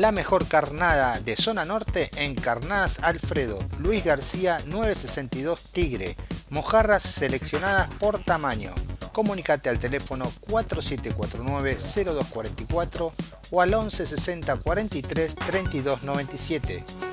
La mejor carnada de zona norte en Carnadas Alfredo, Luis García 962 Tigre, mojarras seleccionadas por tamaño. Comunicate al teléfono 4749-0244 o al 11 60 43 32 97.